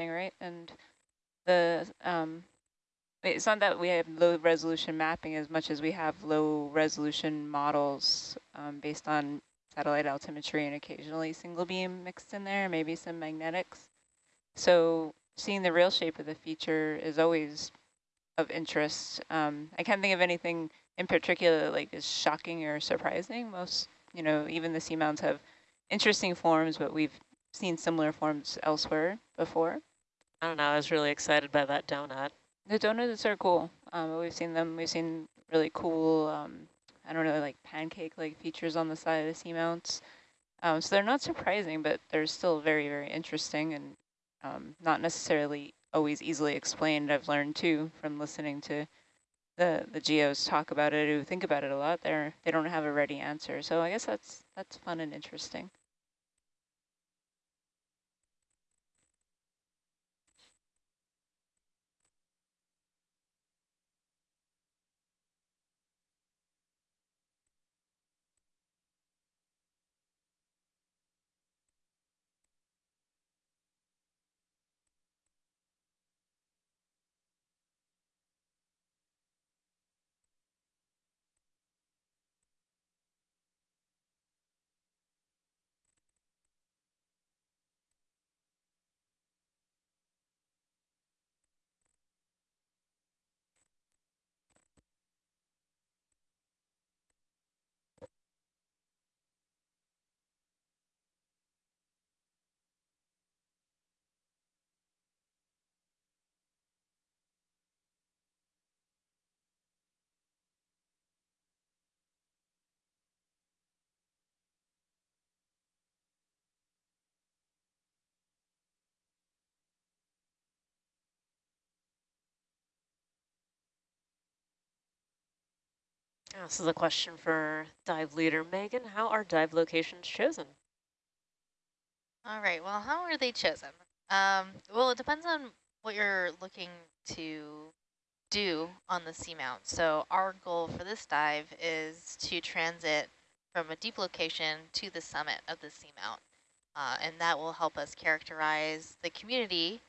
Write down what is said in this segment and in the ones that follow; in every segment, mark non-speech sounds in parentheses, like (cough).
interesting, right? And the um, it's not that we have low resolution mapping as much as we have low resolution models um, based on satellite altimetry and occasionally single beam mixed in there, maybe some magnetics. So seeing the real shape of the feature is always of interest. Um, I can't think of anything in particular like is shocking or surprising. Most, you know, even the seamounts have interesting forms, but we've seen similar forms elsewhere before. I don't know. I was really excited by that donut. The donuts are cool. Um, we've seen them. We've seen really cool, um, I don't know, like pancake-like features on the side of the seamounts. Um, so they're not surprising, but they're still very, very interesting and um, not necessarily always easily explained. I've learned too from listening to the the geos talk about it, who think about it a lot. They're they don't have a ready answer. So I guess that's that's fun and interesting. This is a question for dive leader Megan. How are dive locations chosen? All right, well, how are they chosen? Um, well, it depends on what you're looking to do on the seamount. So our goal for this dive is to transit from a deep location to the summit of the seamount. Uh, and that will help us characterize the community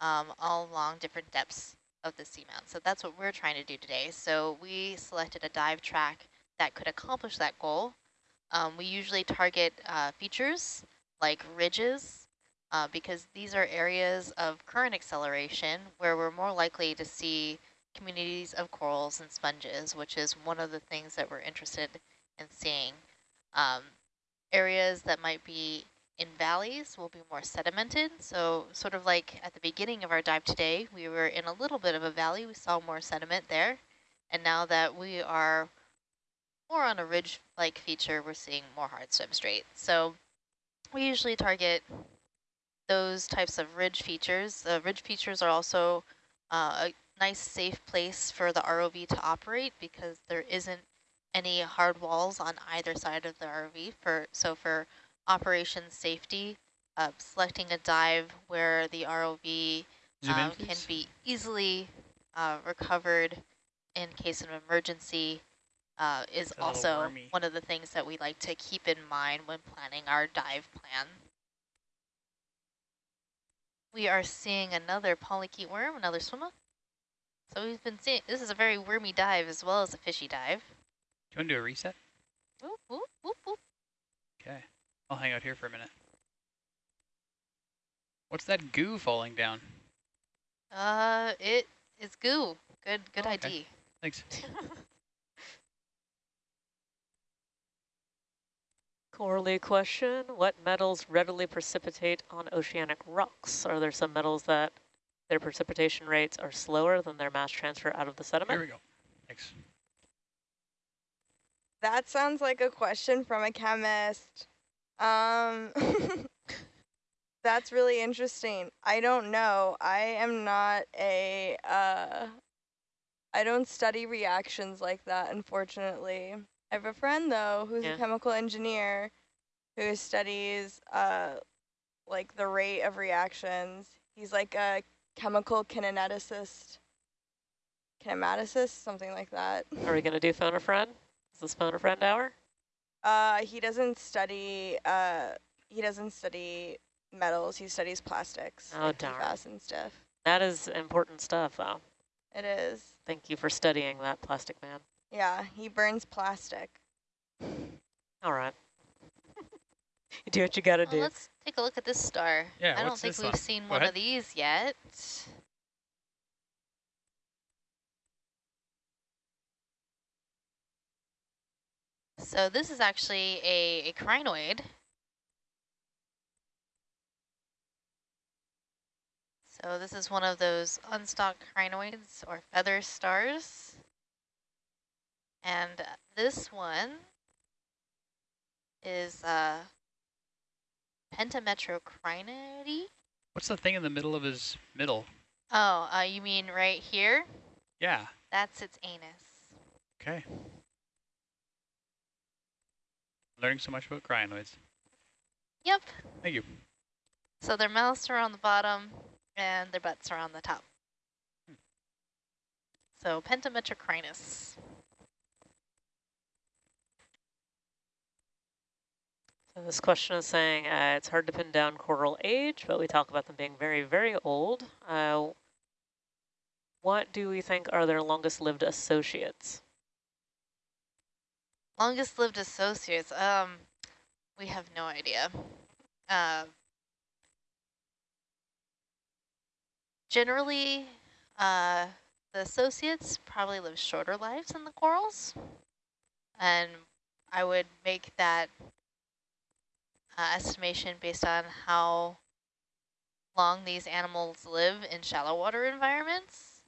um, all along different depths of the seamount. So that's what we're trying to do today. So we selected a dive track that could accomplish that goal. Um, we usually target uh, features like ridges uh, because these are areas of current acceleration where we're more likely to see communities of corals and sponges, which is one of the things that we're interested in seeing. Um, areas that might be in valleys will be more sedimented. So sort of like at the beginning of our dive today, we were in a little bit of a valley. We saw more sediment there. And now that we are more on a ridge-like feature, we're seeing more hard substrate. So we usually target those types of ridge features. The ridge features are also uh, a nice safe place for the ROV to operate because there isn't any hard walls on either side of the ROV. For So for operation safety, uh, selecting a dive where the ROV um, can be easily uh, recovered in case of emergency uh, is also one of the things that we like to keep in mind when planning our dive plan. We are seeing another polychaete worm, another swimmer. So we've been seeing, this is a very wormy dive as well as a fishy dive. Do you want to do a reset? Okay. I'll hang out here for a minute. What's that goo falling down? Uh, it is goo. Good, good oh, okay. ID. Thanks. (laughs) Corley question, what metals readily precipitate on oceanic rocks? Are there some metals that their precipitation rates are slower than their mass transfer out of the sediment? Here we go. Thanks. That sounds like a question from a chemist. Um, (laughs) that's really interesting. I don't know. I am not a, uh, I don't study reactions like that, unfortunately. I have a friend, though, who's yeah. a chemical engineer who studies, uh, like, the rate of reactions. He's like a chemical kineticist, kinematicist, something like that. Are we going to do phone a friend? Is this phone a friend hour? Uh, he doesn't study. Uh, he doesn't study metals. He studies plastics, Oh, like darn. PFAS and stuff. That is important stuff, though. It is. Thank you for studying that, plastic man. Yeah, he burns plastic. All right. you do what you got to Well, do. let's take a look at this star. Yeah, I don't think we've one? seen Go one ahead. of these yet. So this is actually a, a crinoid. So this is one of those unstalked crinoids or feather stars. And this one is uh, Pentametrocrinidae. What's the thing in the middle of his middle? Oh, uh, you mean right here? Yeah. That's its anus. Okay. Learning so much about crinoids. Yep. Thank you. So their mouths are on the bottom and their butts are on the top. So Pentametrocrinus. So this question is saying uh, it's hard to pin down coral age, but we talk about them being very, very old. Uh, what do we think are their longest lived associates? Longest lived associates. Um, we have no idea. Uh, generally, uh, the associates probably live shorter lives than the corals. And I would make that uh, estimation based on how long these animals live in shallow water environments.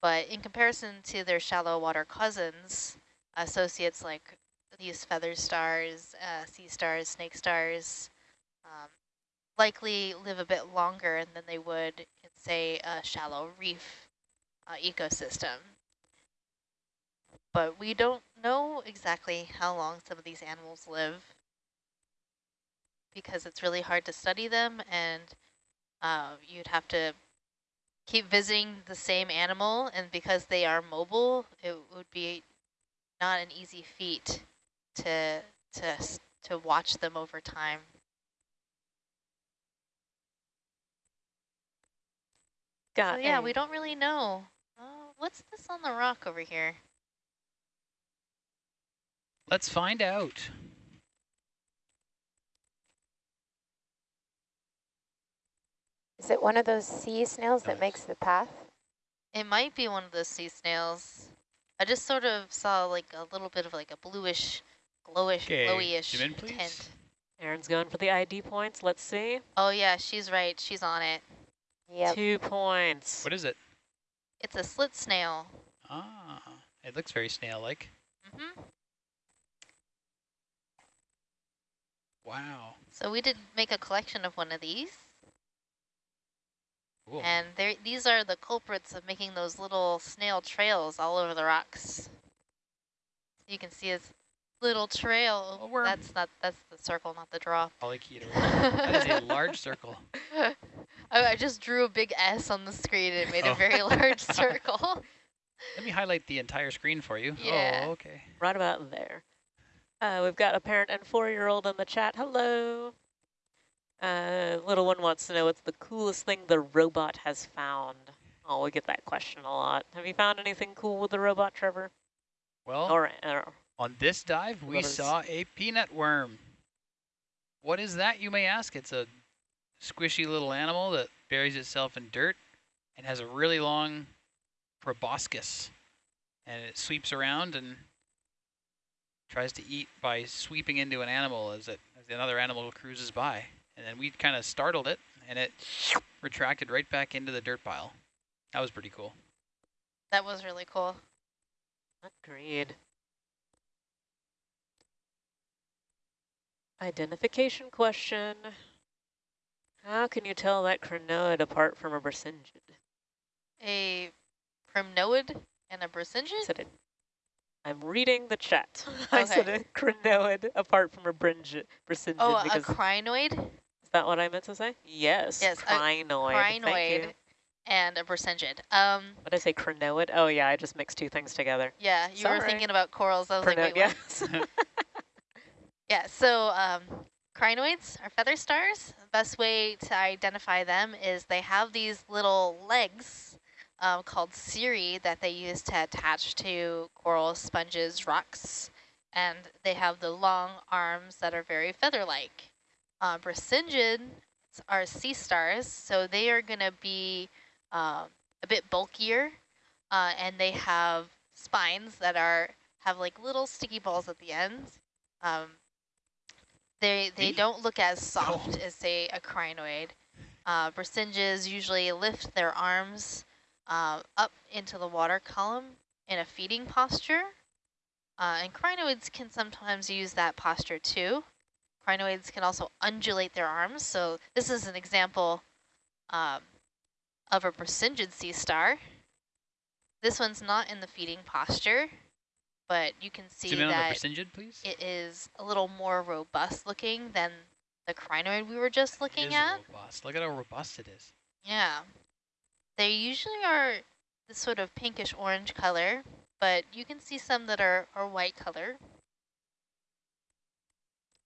But in comparison to their shallow water cousins, associates like these feather stars, uh, sea stars, snake stars, um, likely live a bit longer than they would in, say, a shallow reef uh, ecosystem. But we don't know exactly how long some of these animals live because it's really hard to study them and uh, you'd have to keep visiting the same animal and because they are mobile, it would be not an easy feat to to to watch them over time. Got so yeah, we don't really know. Oh, what's this on the rock over here? Let's find out. Is it one of those sea snails that makes the path? It might be one of those sea snails. I just sort of saw like a little bit of like a bluish, glowish, Okay, glowy-ish in, tint. Erin's going for the ID points. Let's see. Oh yeah, she's right. She's on it. Yep. Two points. What is it? It's a slit snail. Ah, it looks very snail-like. hmm Wow. So we did make a collection of one of these. Cool. And these are the culprits of making those little snail trails all over the rocks. You can see his little trail. A worm. That's not that's the circle, not the draw. Polychaeter. (laughs) that is a large circle. (laughs) I, I just drew a big S on the screen and it made a Oh. very (laughs) large circle. Let me highlight the entire screen for you. Yeah. Oh, okay. Right about there. Uh, we've got a parent and four-year-old in the chat. Hello. Uh, little one wants to know what's the coolest thing the robot has found. Oh, we get that question a lot. Have you found anything cool with the robot, Trevor? Well, Or, or on this dive, we saw a peanut worm. What is that, you may ask? It's a squishy little animal that buries itself in dirt and has a really long proboscis. And it sweeps around and tries to eat by sweeping into an animal as, it, as another animal cruises by. And then we kind of startled it, and it retracted right back into the dirt pile. That was pretty cool. that was really cool. agreed. Identification question. How can you tell that crinoid apart from a brisingid? A crinoid and a brisingid? said it. I'm reading the chat. (laughs) I said a crinoid apart from a bringe, brisingid Oh, a crinoid is that what I meant to say? Yes, Yes, crinoid. Crinoid and a brisingid. Um, What did I say, crinoid? Oh yeah, I just mixed two things together. yeah, you were thinking about corals. I was like, wait, what? yes. (laughs) (laughs) Yeah, so um, crinoids are feather stars. The best way to identify them is they have these little legs um, called cirri that they use to attach to coral, sponges, rocks, and they have the long arms that are very feather-like. Uh, are sea stars, so they are going to be uh, a bit bulkier, uh, and they have spines that are have like little sticky balls at the ends. Um, they they don't look as soft oh. as say a crinoid. Uh, usually lift their arms uh, up into the water column in a feeding posture. Uh, and crinoids can sometimes use that posture too. Crinoids can also undulate their arms. So this is an example um, of a Brisingid sea star. This one's not in the feeding posture, but you can see that it is a little more robust looking than the crinoid we were just looking at. Robust. Look at how robust it is. Yeah. They usually are this sort of pinkish orange color, but you can see some that are, are white color.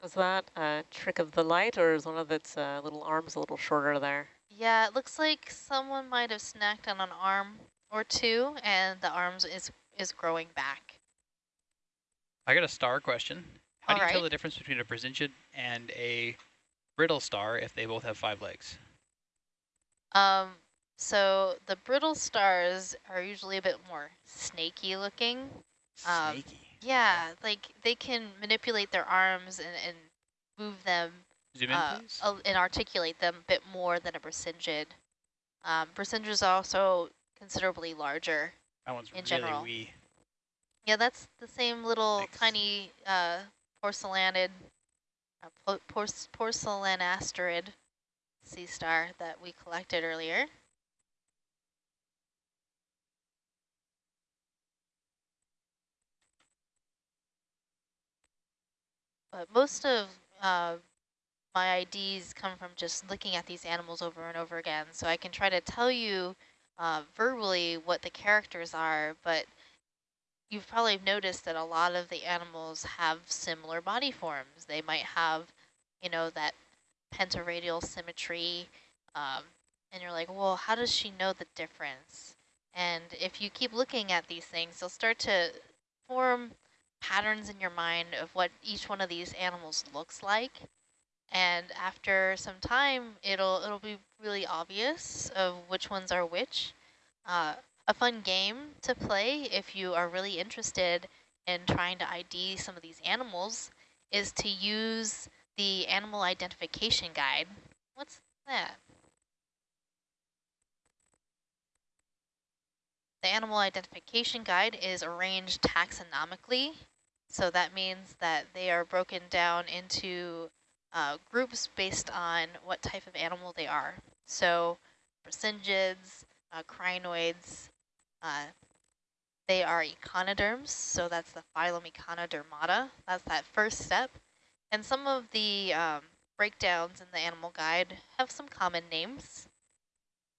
Is that a trick of the light or is one of its uh, little arms a little shorter there? Yeah, it looks like someone might have snacked on an arm or two and the arms is, is growing back. I got a star question. How All do you right. tell the difference between a Brisingid and a brittle star if they both have five legs? Um, so the brittle stars are usually a bit more snaky looking. Um, snaky. Um, yeah, like they can manipulate their arms and, and move them Zoom in, uh, and articulate them a bit more than a Brisingid. Um, Brisingids are also considerably larger that one's in really general. Wee. Yeah, that's the same little Thanks. tiny uh, porcelainid, uh, por sea star that we collected earlier. But most of uh, my IDs come from just looking at these animals over and over again. So I can try to tell you uh, verbally what the characters are, but you've probably noticed that a lot of the animals have similar body forms. They might have, you know, that pentaradial symmetry, um, and you're like, well, how does she know the difference? And if you keep looking at these things, you'll start to form patterns in your mind of what each one of these animals looks like. And after some time, it'll it'll be really obvious of which ones are which. Uh, a fun game to play if you are really interested in trying to ID some of these animals is to use the animal identification guide. What's that? The animal identification guide is arranged taxonomically so that means that they are broken down into uh, groups based on what type of animal they are. So Brisingids, uh, crinoids, uh, they are echinoderms, so that's the phylum Echinodermata. That's that first step. And some of the um, breakdowns in the animal guide have some common names.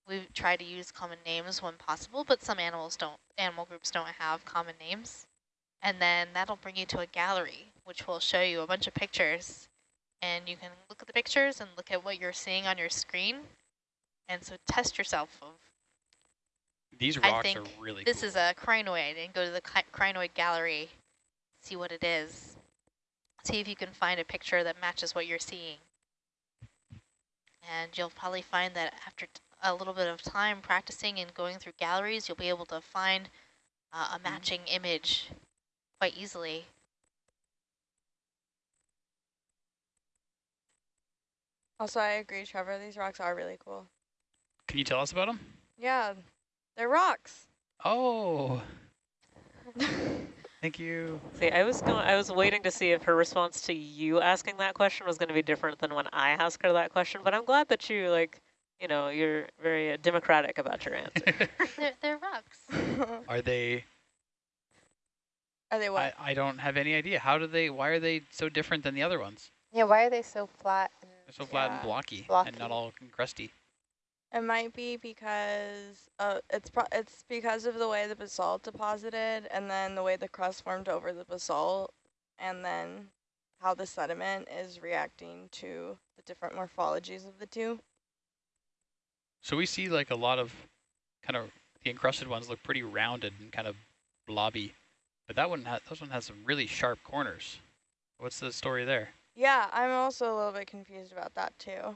We try to use common names when possible, but some animals don't, animal groups don't have common names. And then that'll bring you to a gallery, which will show you a bunch of pictures. And you can look at the pictures and look at what you're seeing on your screen. And so test yourself of these rocks are really this cool. is a crinoid and go to the crinoid gallery, see what it is. See if you can find a picture that matches what you're seeing. And you'll probably find that after a little bit of time practicing and going through galleries, you'll be able to find uh, a mm-hmm. matching mm -hmm. image quite easily. Also, I agree, Trevor. These rocks are really cool. Can you tell us about them? Yeah, they're rocks. Oh. (laughs) Thank you. See, I was going, I was waiting to see if her response to you asking that question was going to be different than when I asked her that question. But I'm glad that you like, you know, you're very uh, democratic about your answer. (laughs) they're, they're rocks. (laughs) Are they are they what? I, I don't have any idea. How do they, why are they so different than the other ones? Yeah, why are they so flat? And They're so flat yeah. and blocky, blocky, and not all crusty. It might be because uh, it's it's because of the way the basalt deposited, and then the way the crust formed over the basalt, and then how the sediment is reacting to the different morphologies of the two. So we see like a lot of kind of the encrusted ones look pretty rounded and kind of blobby, but that one ha those one has some really sharp corners. What's the story there? Yeah, I'm also a little bit confused about that too.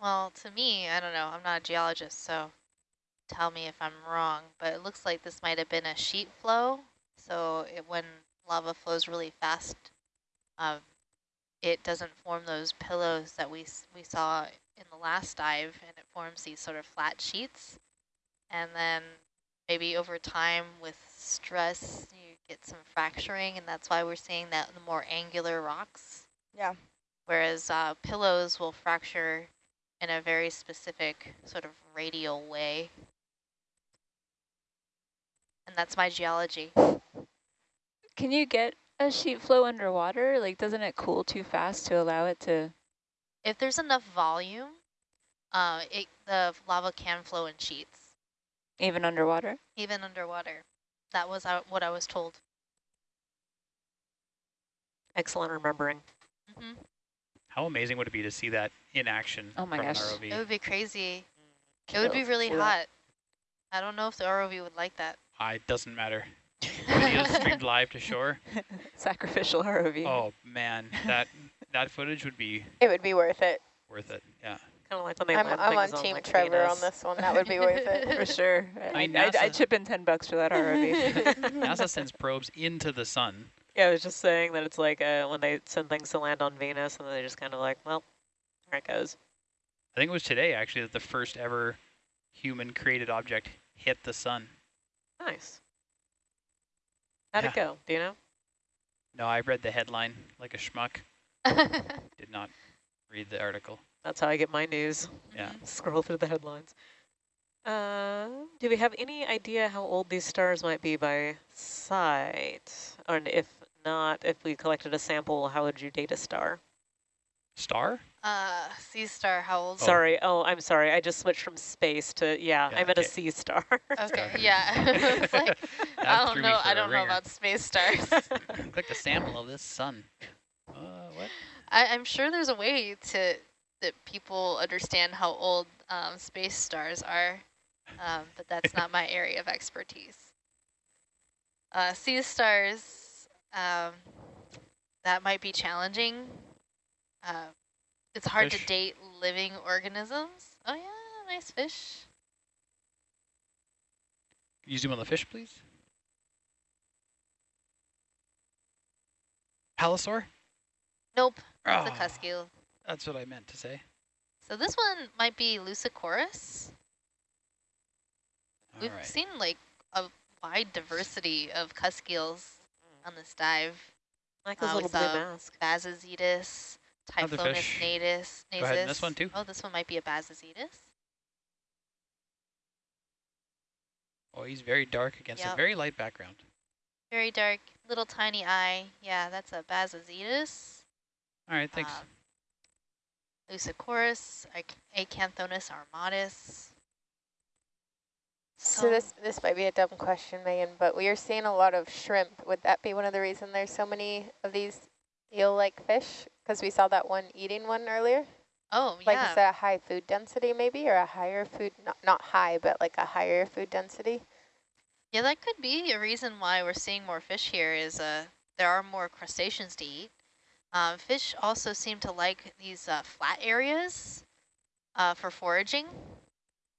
Well, to me, I don't know. I'm not a geologist, so tell me if I'm wrong, but it looks like this might have been a sheet flow. So it, when lava flows really fast, um, it doesn't form those pillows that we we saw in the last dive, and it forms these sort of flat sheets. And then maybe over time with stress, you get some fracturing, and that's why we're seeing that in the more angular rocks. Yeah. Whereas uh, pillows will fracture in a very specific sort of radial way. And that's my geology. Can you get a sheet flow underwater? Like, doesn't it cool too fast to allow it to? If there's enough volume, uh, it, the lava can flow in sheets, Even underwater? even underwater. That was uh, what I was told. Excellent remembering. Mm -hmm. How amazing would it be to see that in action Oh my gosh. ROV? It would be crazy. It would be really Yeah. hot. I don't know if the ROV would like that. Ah, it doesn't matter. Videos (laughs) streamed live to shore. Sacrificial ROV. Oh man, that that footage would be It would be worth it. worth it. Yeah. Kind of like when they I'm, I'm on things Team like Trevor on this one. That would be worth it. (laughs) For (laughs) sure. I mean, I'd, I'd, I'd chip in 10 bucks for that ROV. NASA sends probes into the sun. Yeah, I was just saying that it's like uh, when they send things to land on Venus and they just kind of like, well, there it goes. I think it was today actually that the first ever human created object hit the sun. Nice. How'd it go? Do you know? No, I read the headline like a schmuck. (laughs) Did not read the article. That's how I get my news. Yeah. (laughs) Scroll through the headlines. Uh, do we have any idea how old these stars might be by sight? And if not, if we collected a sample, how would you date a star? Star? uh, sea star, how old? Oh. Sorry. Oh, I'm sorry. I just switched from space to, yeah, Yeah, I meant a okay. sea (laughs) star. Okay, yeah. (laughs) it's like, (laughs) I don't know. I don't know about space stars. Click the sample of this sun. Uh, what? I, I'm sure there's a way to that people understand how old um, space stars are, um, but that's not my area of expertise. Uh, sea stars, um, that might be challenging. Uh, it's hard Fish. to date living organisms. Oh yeah, nice fish. Can you zoom on the fish, please? Palosaur? Nope, that's Oh, a cuskeel. That's what I meant to say. So this one might be Leucicorus. All We've right. seen like a wide diversity of cuskeels on this dive. like those Uh, little with, blue masks. Bassozetus, Other Typhlonus fish. natus, nasus. Go ahead, this one too. Oh, this one might be a Bassozetus. Oh, he's very dark against a very light background. Very dark, little tiny eye. Yeah, that's a Bassozetus. All right, thanks. Um, Leucicorus, Ac- Acanthonus armatus. So this this might be a dumb question, Megan, but we are seeing a lot of shrimp. Would that be one of the reasons there's so many of these eel-like fish? Because we saw that one eating one earlier. Oh, Like yeah. is that a high food density maybe, or a higher food not not high, but like a higher food density? Yeah, that could be a reason why we're seeing more fish here is uh, there are more crustaceans to eat. Um, fish also seem to like these uh, flat areas uh, for foraging,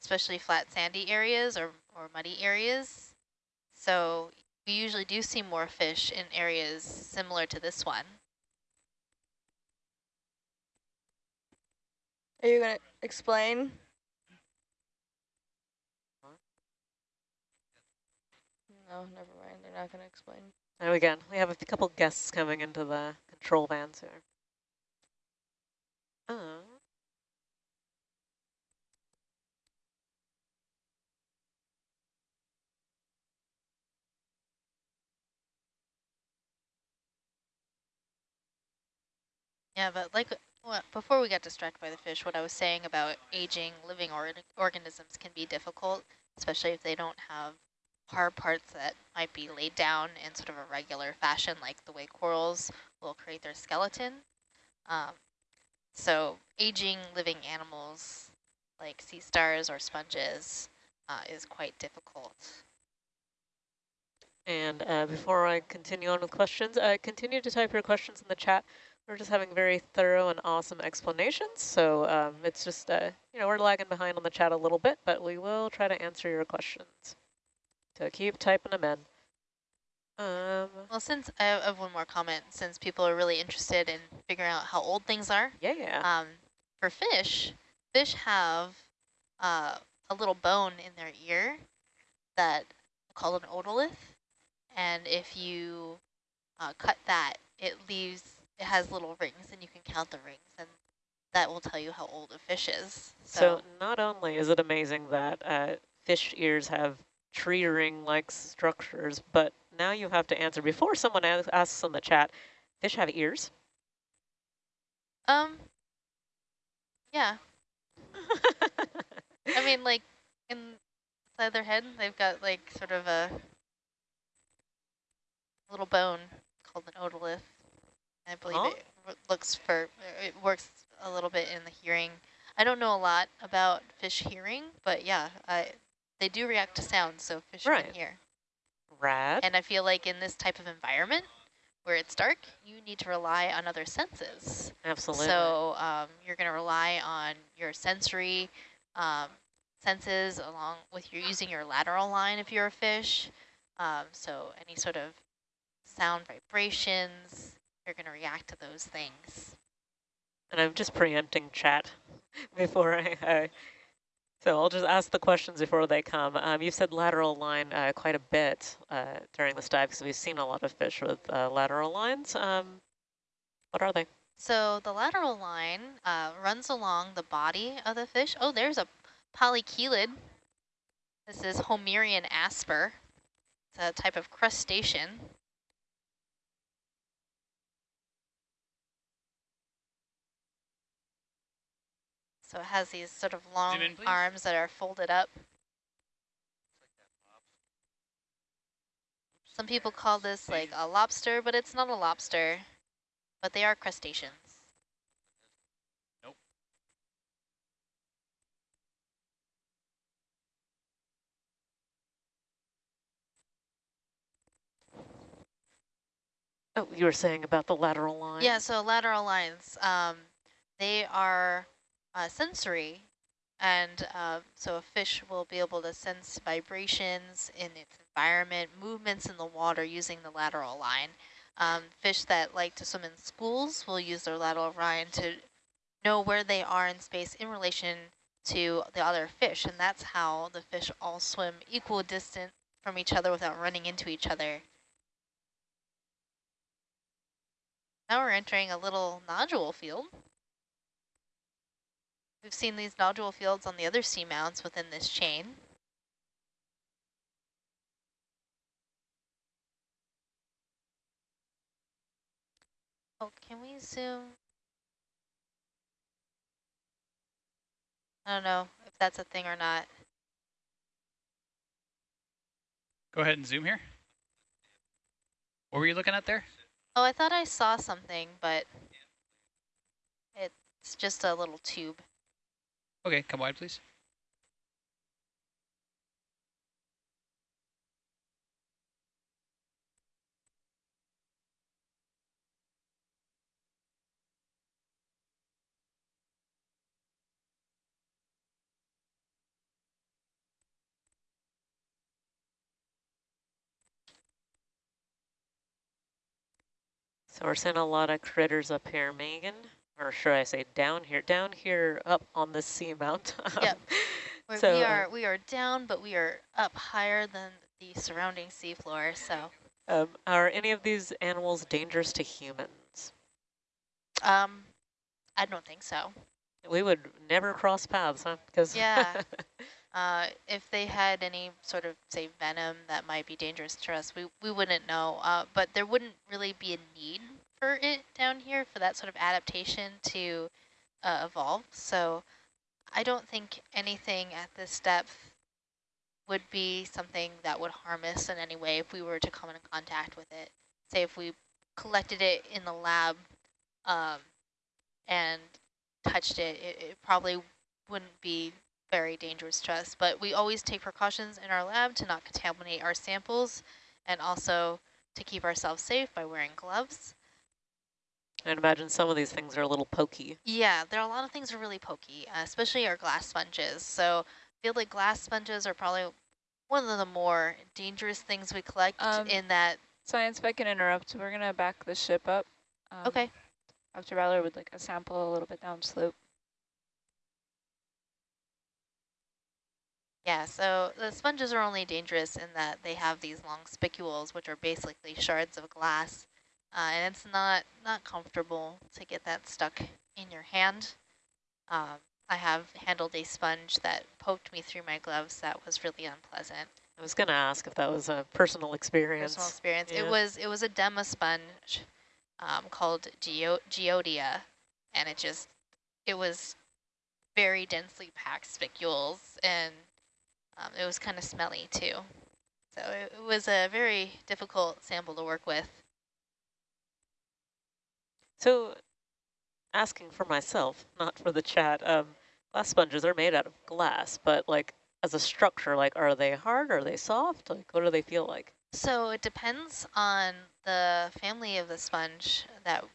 especially flat sandy areas or, or muddy areas. So we usually do see more fish in areas similar to this one. Are you going to explain? No, never mind. They're not going to explain. There we go. We have a couple guests coming into the control vans here. Uh, Yeah, but like well, before we got distracted by the fish, what I was saying about aging living or organisms can be difficult, especially if they don't have hard parts that might be laid down in sort of a regular fashion, like the way corals will create their skeleton. Um, so aging living animals like sea stars or sponges uh, is quite difficult. And uh, before I continue on with questions, uh, continue to type your questions in the chat. We're just having very thorough and awesome explanations. So um, it's just, uh, you know, we're lagging behind on the chat a little bit, but we will try to answer your questions. So keep typing them in. Um, well, since I have one more comment, since people are really interested in figuring out how old things are. Yeah. Um, for fish, fish have uh, a little bone in their ear that called an otolith, and if you uh, cut that, it leaves it has little rings, and you can count the rings, and that will tell you how old a fish is. So, so not only is it amazing that uh, fish ears have tree ring-like structures, but now you have to answer before someone asks in the chat, fish have ears? Um, yeah. (laughs) I mean, like, inside their head, they've got, like, sort of a little bone called an otolith. I believe oh. it looks for, it works a little bit in the hearing. I don't know a lot about fish hearing, but yeah, I, they do react to sound, so fish right. can hear. Rad. And I feel like in this type of environment, where it's dark, you need to rely on other senses. Absolutely. So um, you're going to rely on your sensory um, senses along with your using your lateral line if you're a fish. Um, so any sort of sound vibrations, you're going to react to those things. And I'm just preempting chat (laughs) before I, I so I'll just ask the questions before they come. Um, you said lateral line uh, quite a bit uh, during this dive because we've seen a lot of fish with uh, lateral lines. Um, what are they? So the lateral line uh, runs along the body of the fish. Oh, there's a polychelid. This is Homeryon asper. It's a type of crustacean. So it has these sort of long in, arms that are folded up. Some people call this like a lobster, but it's not a lobster. But they are crustaceans. Nope. Oh, you were saying about the lateral lines? Yeah, so lateral lines, um, they are uh, sensory. And uh, so a fish will be able to sense vibrations in its environment, movements in the water using the lateral line. Um, fish that like to swim in schools will use their lateral line to know where they are in space in relation to the other fish. And that's how the fish all swim equal distance from each other without running into each other. Now we're entering a little nodule field. We've seen these nodule fields on the other seamounts within this chain. Oh, can we zoom? I don't know if that's a thing or not. Go ahead and zoom here. What were you looking at there? Oh, I thought I saw something, but it's just a little tube. Okay, come wide, please. So we're seeing a lot of critters up here, Megan or should I say down here, down here up on the seamount. (laughs) yep. so, we are we are down, but we are up higher than the surrounding seafloor. So, um, are any of these animals dangerous to humans? Um, I don't think so. We would never cross paths, huh? Because yeah. (laughs) Uh, if they had any sort of, say, venom that might be dangerous to us, we, we wouldn't know. Uh, but there wouldn't really be a need for it down here for that sort of adaptation to uh, evolve. So I don't think anything at this depth would be something that would harm us in any way if we were to come in contact with it. Say if we collected it in the lab um, and touched it, it, it probably wouldn't be very dangerous to us. But we always take precautions in our lab to not contaminate our samples and also to keep ourselves safe by wearing gloves. I'd imagine some of these things are a little pokey. Yeah, there are a lot of things that are really pokey, uh, especially our glass sponges. So I feel like glass sponges are probably one of the more dangerous things we collect Um, in that. Science, if I can interrupt, we're going to back the ship up. Um, Okay. Dr. Ballard would like a sample a little bit downslope. Yeah, so the sponges are only dangerous in that they have these long spicules, which are basically shards of glass. Uh, and it's not, not comfortable to get that stuck in your hand. Um, I have handled a sponge that poked me through my gloves that was really unpleasant. I was going to ask if that was a personal experience. Personal experience. It was it was a demo sponge um, called Geo Geodia, and it just it was very densely packed spicules, and um, it was kind of smelly too. So it, it was a very difficult sample to work with. So, asking for myself, not for the chat, um, glass sponges are made out of glass, but like as a structure, like are they hard, are they soft? Like what do they feel like? So it depends on the family of the sponge that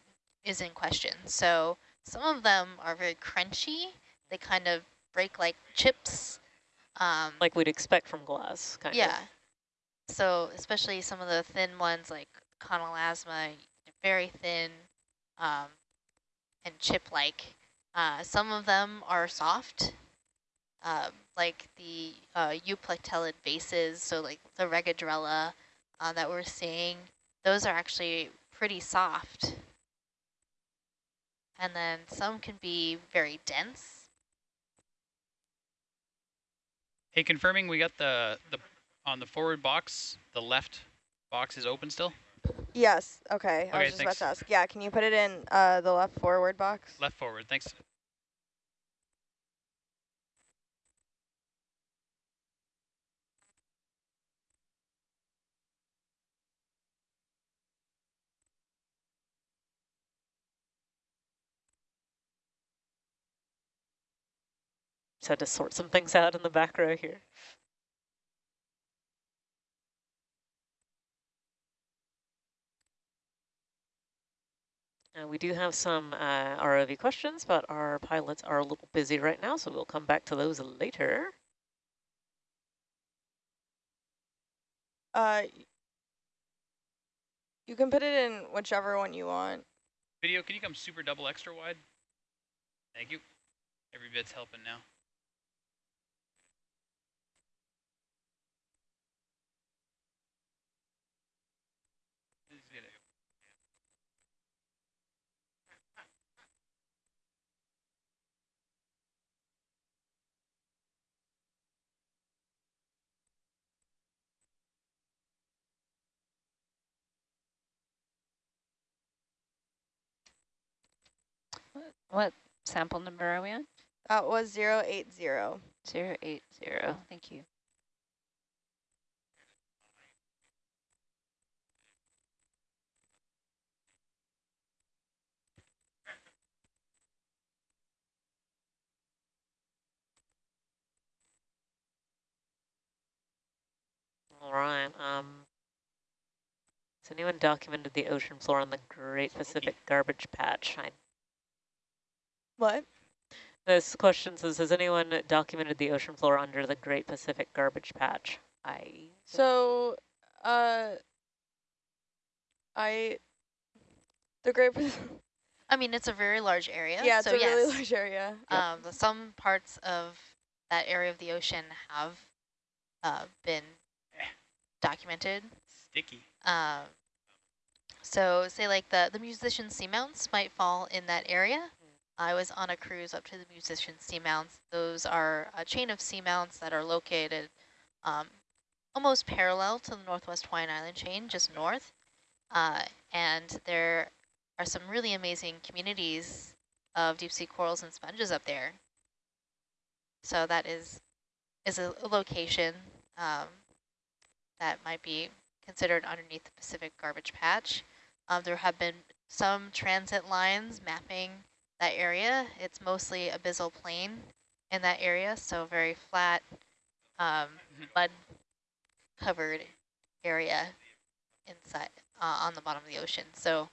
is in question. So some of them are very crunchy. They kind of break like chips. Um, Like we'd expect from glass, kind yeah. of. Yeah. So especially some of the thin ones like Chonelasma, very thin um, and chip-like. Uh, some of them are soft, um, like the uh, euplectellid bases, so like the regadrella uh, that we're seeing. Those are actually pretty soft. And then some can be very dense. Hey, confirming we got the, the on the forward box, the left box is open still? Yes. Okay. I Okay, was just thanks. about to ask. Yeah. Can you put it in uh, the left forward box? Left forward, thanks. Just had to sort some things out in the back row here. Uh, we do have some uh, ROV questions, but our pilots are a little busy right now, so we'll come back to those later. Uh, you can put it in whichever one you want. Video, can you come super double extra wide? Thank you. Every bit's helping now. This is good. What sample number are we on? That was zero eight zero. Zero eight zero. Thank you. All right. Um, has anyone documented the ocean floor on the Great Pacific Garbage Patch? I, What? this question says, has anyone documented the ocean floor under the Great Pacific Garbage Patch? I So, uh, I the Great. Pac- (laughs) I mean, it's a very large area. yeah, it's so a yes. really large area. Um, the- some parts of that area of the ocean have uh, been documented. Sticky. Um, so say like the, the musician seamounts might fall in that area. I was on a cruise up to the musician seamounts. Those are a chain of seamounts that are located um, almost parallel to the Northwest Hawaiian Island chain, just north. Uh, and there are some really amazing communities of deep sea corals and sponges up there. So that is is a, location um, that might be considered underneath the Pacific garbage patch. Um, there have been some transit lines mapping that area. It's mostly abyssal plain in that area, so very flat, um, mud covered area inside uh, on the bottom of the ocean. So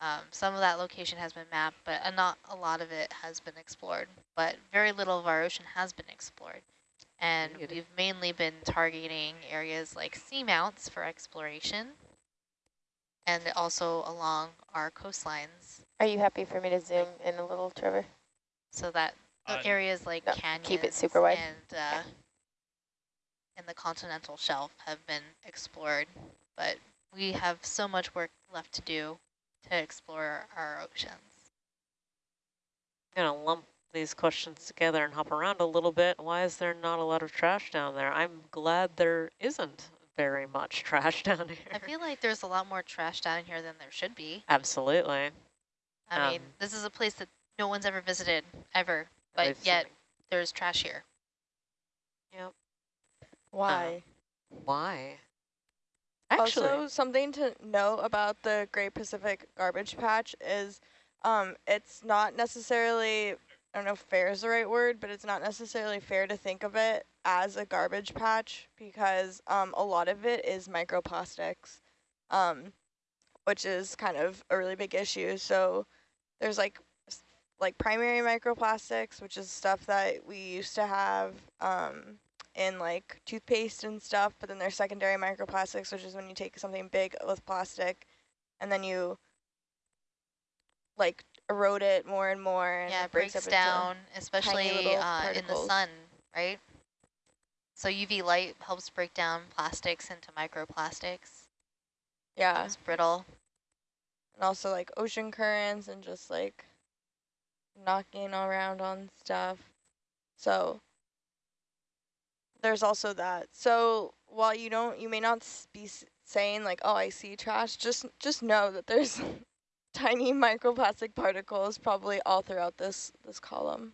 um, some of that location has been mapped, but not a lot of it has been explored. But very little of our ocean has been explored. And we've mainly been targeting areas like seamounts for exploration and also along our coastlines Are you happy for me to zoom in a little, Trevor? so that Uh, areas like no, canyons keep it super wide. and uh, and the continental shelf have been explored, but we have so much work left to do to explore our oceans. I'm gonna lump these questions together and hop around a little bit. Why is there not a lot of trash down there? I'm glad there isn't very much (laughs) trash down here. I feel like there's a lot more trash down here than there should be. Absolutely. I mean, Um, this is a place that no one's ever visited, ever, but I've yet seen- there's trash here. Yep. Why? Why? Actually, Also, something to know about the Great Pacific Garbage Patch is um, it's not necessarily, I don't know if fair is the right word, but it's not necessarily fair to think of it as a garbage patch because um, a lot of it is microplastics, um, which is kind of a really big issue. So there's like like primary microplastics, which is stuff that we used to have um, in like toothpaste and stuff, but then there's secondary microplastics, which is when you take something big with plastic and then you like erode it more and more and yeah, it breaks, breaks down, especially uh, in the sun, right? So UV light helps break down plastics into microplastics. yeah, It's brittle. And also like ocean currents and just like knocking around on stuff. So there's also that. So while you don't, you may not be saying like, "Oh, I see trash." Just just know that there's (laughs) tiny microplastic particles probably all throughout this this column.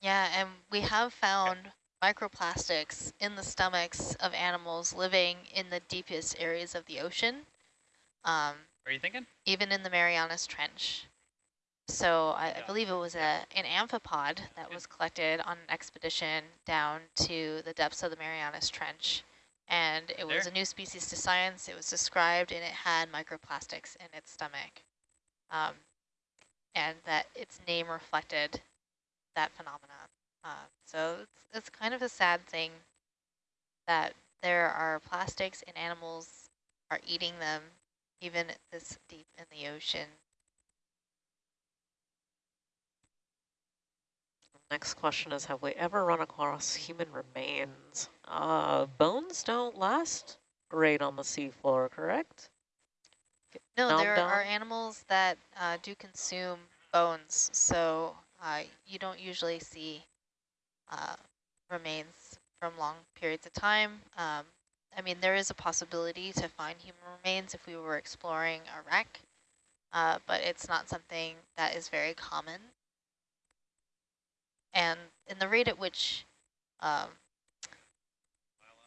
Yeah, and we have found microplastics in the stomachs of animals living in the deepest areas of the ocean, um, are you thinking? even in the Marianas Trench. So I, I believe it was a an amphipod that was collected on an expedition down to the depths of the Marianas Trench. And it was a new species to science. It was described and it had microplastics in its stomach. Um, and that its name reflected that phenomenon. Uh, so it's, it's kind of a sad thing that there are plastics and animals are eating them even this deep in the ocean. next question is, have we ever run across human remains? Uh, bones don't last great on the seafloor, correct? No, there dom? are animals that uh, do consume bones, so uh, you don't usually see uh, remains from long periods of time. Um, I mean, there is a possibility to find human remains if we were exploring a wreck, uh, but it's not something that is very common. And in the rate at which um,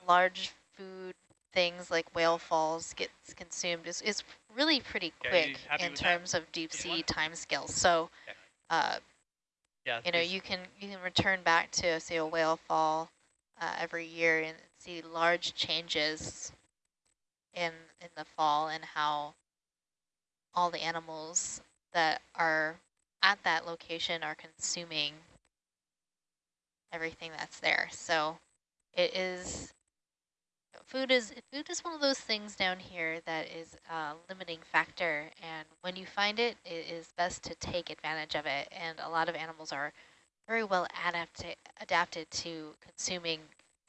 large food things like whale falls gets consumed is, is really pretty quick happy in with that? terms of deep sea want- time scales. So, uh, Yeah. you know, you can you can return back to say a whale fall uh, every year and see large changes in in the fall and how all the animals that are at that location are consuming everything that's there. So it is food is food is one of those things down here that is a limiting factor and when you find it it is best to take advantage of it and a lot of animals are very well adapted adapted to consuming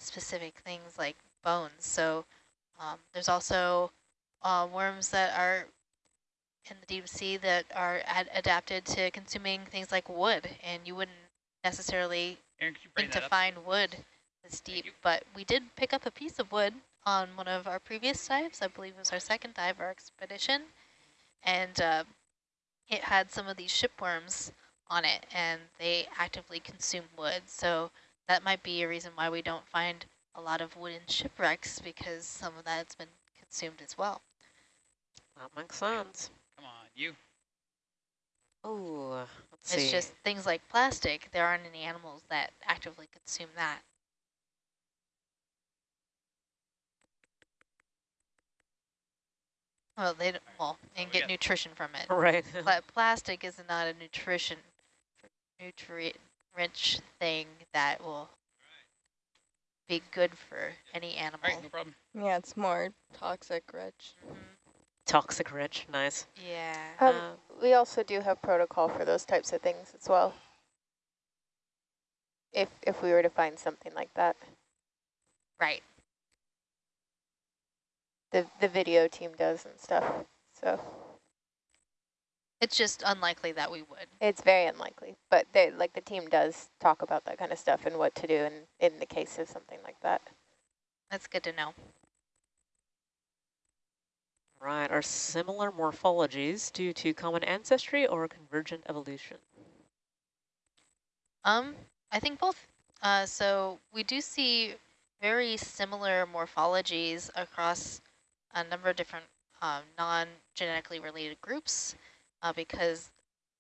specific things like bones so um, there's also uh, worms that are in the deep sea that are ad adapted to consuming things like wood and you wouldn't necessarily Erin, you think to up? find wood this deep, but we did pick up a piece of wood on one of our previous dives. I believe it was our second dive our expedition. And uh, it had some of these shipworms on it, and they actively consume wood. So that might be a reason why we don't find a lot of wooden shipwrecks because some of that's been consumed as well. That makes sense. Come on, you. Oh, let's It's see. just things like plastic, there aren't any animals that actively consume that. Well, they don't, well, and we get got- nutrition from it. (laughs) right. But plastic is not a nutrition, nutrient-rich thing that will be good for any animal. All right, no problem. Yeah, it's more toxic rich. Mhm. Toxic rich, nice. Yeah. Um, Um, we also do have protocol for those types of things as well. If if we were to find something like that, Right. the the video team does and stuff. So It's just unlikely that we would. it's very unlikely, but they like the team does talk about that kind of stuff and what to do in in the case of something like that. That's good to know. right. Are similar morphologies due to common ancestry or convergent evolution? Um, I think both. Uh, so we do see very similar morphologies across a number of different um, non-genetically related groups uh, because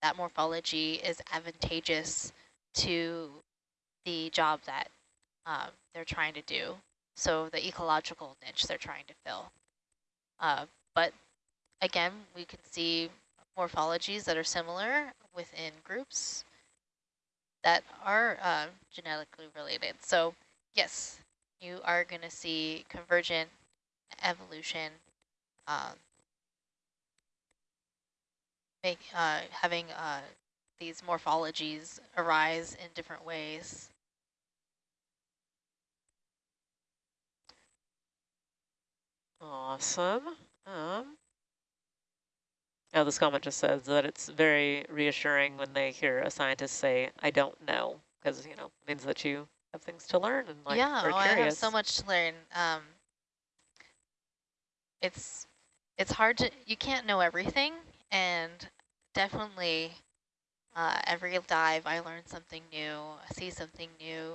that morphology is advantageous to the job that um, they're trying to do. So the ecological niche they're trying to fill. Uh, but again, we can see morphologies that are similar within groups that are uh, genetically related. So yes, you are going to see convergent evolution um, make uh, having uh, these morphologies arise in different ways. Awesome. Um, oh, this comment just says that it's very reassuring when they hear a scientist say, I don't know, because, you know, means that you have things to learn and like yeah, are oh, I have so much to learn. Um, it's it's hard to you can't know everything, and definitely uh, every dive I learn something new, I see something new.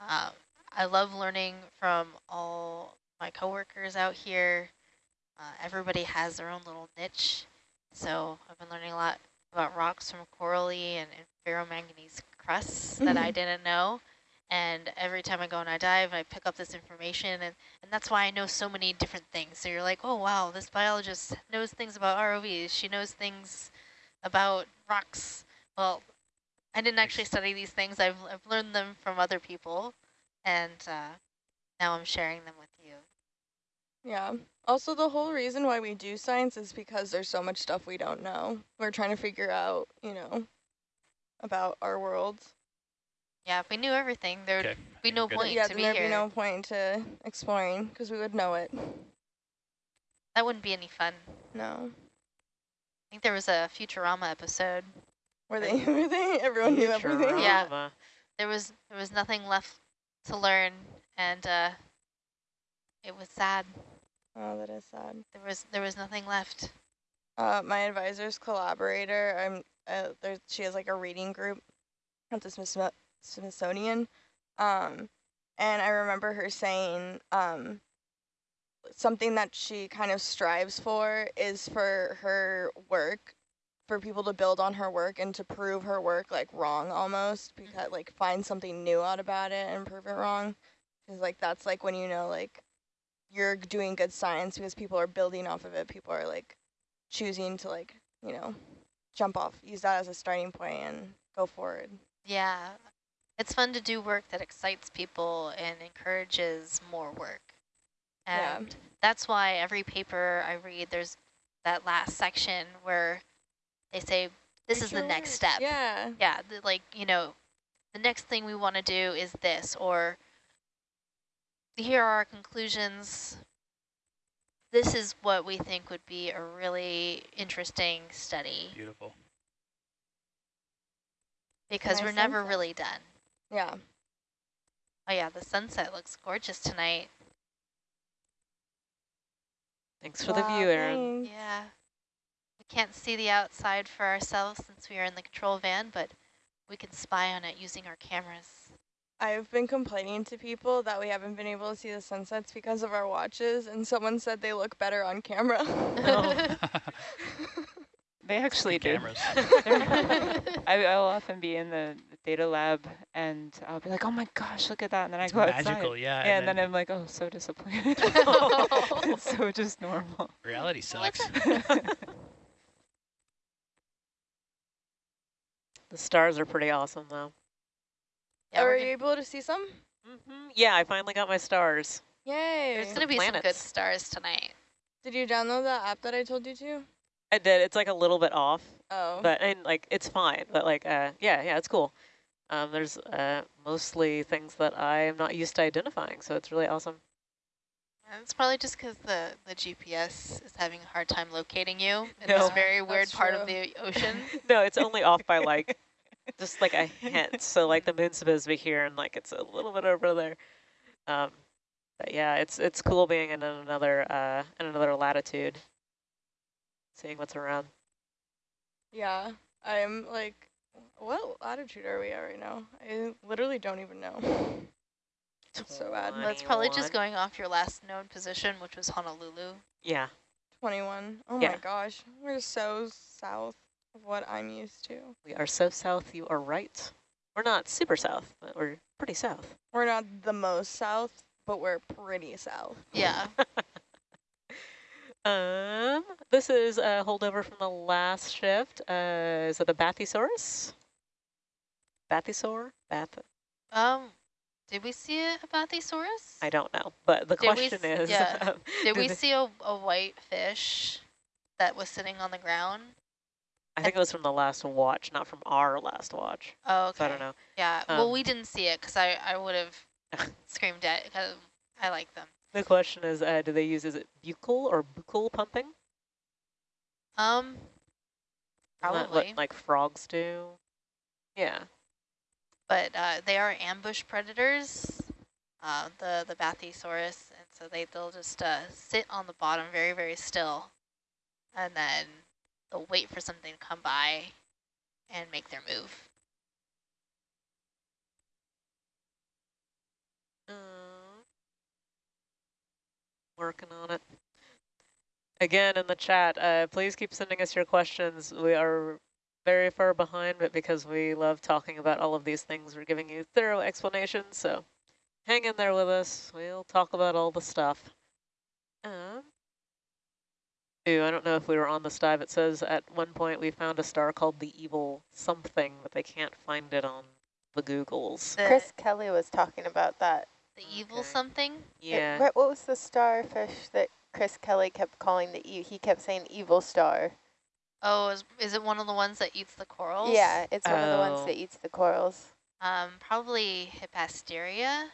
Uh, I love learning from all my coworkers out here. Uh, everybody has their own little niche, so I've been learning a lot about rocks from corally and, and ferromanganese crusts that I didn't know. And every time I go and I dive, I pick up this information, and, and that's why I know so many different things. So you're like, oh, wow, this biologist knows things about ROVs. She knows things about rocks. Well, I didn't actually study these things. I've, I've learned them from other people, and uh, now I'm sharing them with you. Yeah. Also, the whole reason why we do science is because there's so much stuff we don't know. We're trying to figure out, you know, about our world. Yeah, if we knew everything, there would Okay. be no good. point yeah, to then be there'd here. be no point to exploring because we would know it. that wouldn't be any fun. No. I think there was a Futurama episode. Were they? (laughs) Were they? Everyone knew everything. Yeah. There was there was nothing left to learn, and uh, it was sad. Oh, that is sad. There was there was nothing left. Uh, my advisor's collaborator. I'm. Uh, there. She has like a reading group at the Smith- Smithsonian. Um, and I remember her saying um, something that she kind of strives for is for her work, for people to build on her work and to prove her work like wrong almost, because mm-hmm. like find something new out about it and prove it wrong. Because like that's like when you know like you're doing good science because people are building off of it. People are like choosing to like you know jump off, use that as a starting point and go forward. Yeah, it's fun to do work that excites people and encourages more work. Yeah. And that's why every paper I read, there's that last section where they say, this Make is the next work. step. Yeah. Yeah, the, like, you know, the next thing we want to do is this, or here are our conclusions. This is what we think would be a really interesting study Beautiful. because Nice we're never sunset. really done. Yeah. Oh yeah, the sunset looks gorgeous tonight. Thanks for the view, Erin. thanks. Yeah. We can't see the outside for ourselves since we are in the control van, but we can spy on it using our cameras. I've been complaining to people that we haven't been able to see the sunsets because of our watches, and someone said they look better on camera. Oh. (laughs) (laughs) (laughs) They actually do. Cameras. (laughs) (laughs) I, I'll often be in the the data lab and I'll be like, oh my gosh, look at that. And then It's I go outside. magical, yeah. Yeah, and then I'm like, oh, so disappointed. (laughs) it's so just normal. reality sucks. The stars are pretty awesome, though. Yeah, Are you able to see some? hmm Yeah, I finally got my stars. Yay. there's gonna be some good stars tonight. Did you download that app that I told you to? I did. It's like a little bit off, Oh. but and like it's fine. But like, uh, yeah, yeah, it's cool. Um, there's uh, mostly things that I am not used to identifying, so it's really awesome. And It's probably just because the, the GPS is having a hard time locating you in No. this very weird That's part of the ocean. (laughs) no, it's only off by (laughs) like just like a hint. So like the moon's supposed to be here, and like it's a little bit over there. Um, but yeah, it's it's cool being in another uh, in another latitude, seeing what's around. Yeah, I'm like, what latitude are we at right now? I literally don't even know. It's so bad. That's probably just going off your last known position, which was Honolulu. Yeah. 21. Oh Yeah. my gosh, we're so south of what I'm used to. We are so south, you are right. We're not super south, but we're pretty south. We're not the most south, but we're pretty south. Yeah. (laughs) Um, this is a holdover from the last shift. Uh, is it a Bathysaurus? Bathysaur? Bath? um, did we see a Bathysaurus? I don't know, but the Did question is, yeah. (laughs) um, Did do we see a, a white fish that was sitting on the ground? I think it was from the last watch, not from our last watch. Oh, okay. So I don't know. Yeah, well, Um, we didn't see it because I, I would have (laughs) screamed at it because I like them. The question is, uh, do they use, is it buccal or buccal pumping? Um, that what, probably. like frogs do? Yeah. but uh, they are ambush predators, uh, the the Bathysaurus, and so they they'll just uh, sit on the bottom very very still, and then they'll wait for something to come by, and make their move. Working on it. Again, in the chat, uh, please keep sending us your questions. We are very far behind, but because we love talking about all of these things, we're giving you thorough explanations. So hang in there with us. We'll talk about all the stuff. Um, ooh, I don't know if we were on this dive. It says at one point we found a star called the Evil Something, but they can't find it on the Googles. Chris Kelly was talking about that. The evil Okay. something. It- Yeah. what, what was the starfish that Chris Kelly kept calling the, e he kept saying evil star? Oh, is, is it one of the ones that eats the corals? Yeah, it's one of the ones Oh. that eats the corals. Um, probably Hippasteria.